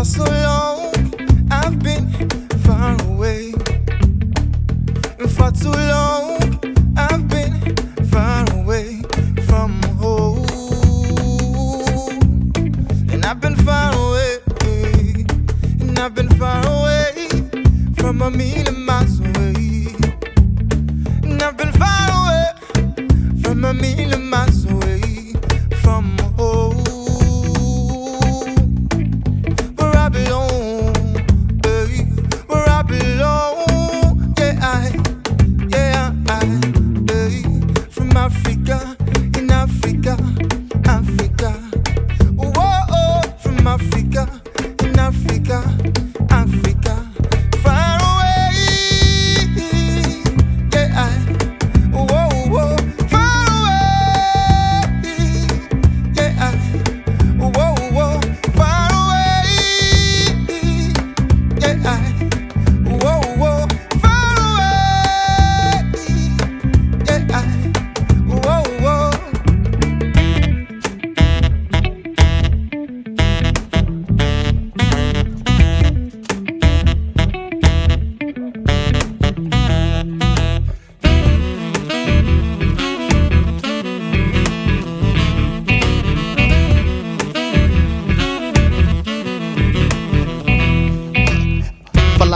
for so long. I've been far away. For too long. Africa.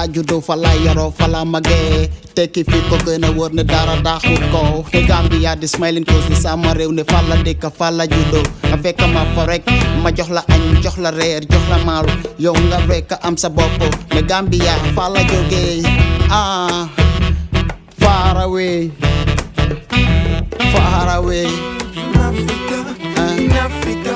Fala juddoo fala yaroo fala magee tekki fi ko gën a wër ne dara daaxul ko te Gambia di smiling coast di sama réew ne fala dëkk fala juddoo nga fekk ma fa rek ma jox la añ jox la reer jox la maalu yow nga rek am sa bopp. Ne Gambia fala jógee ah far away. Far away. From Africa, in Africa,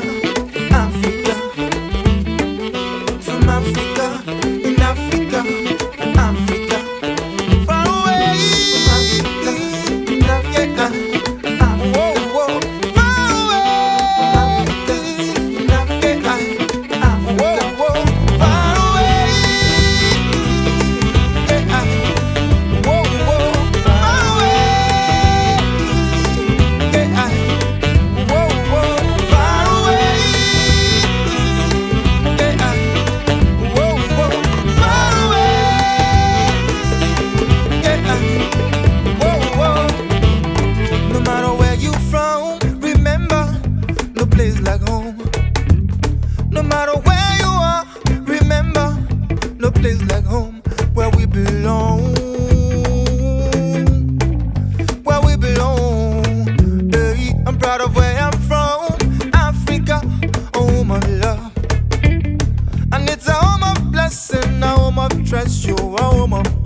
of trust, you're a home of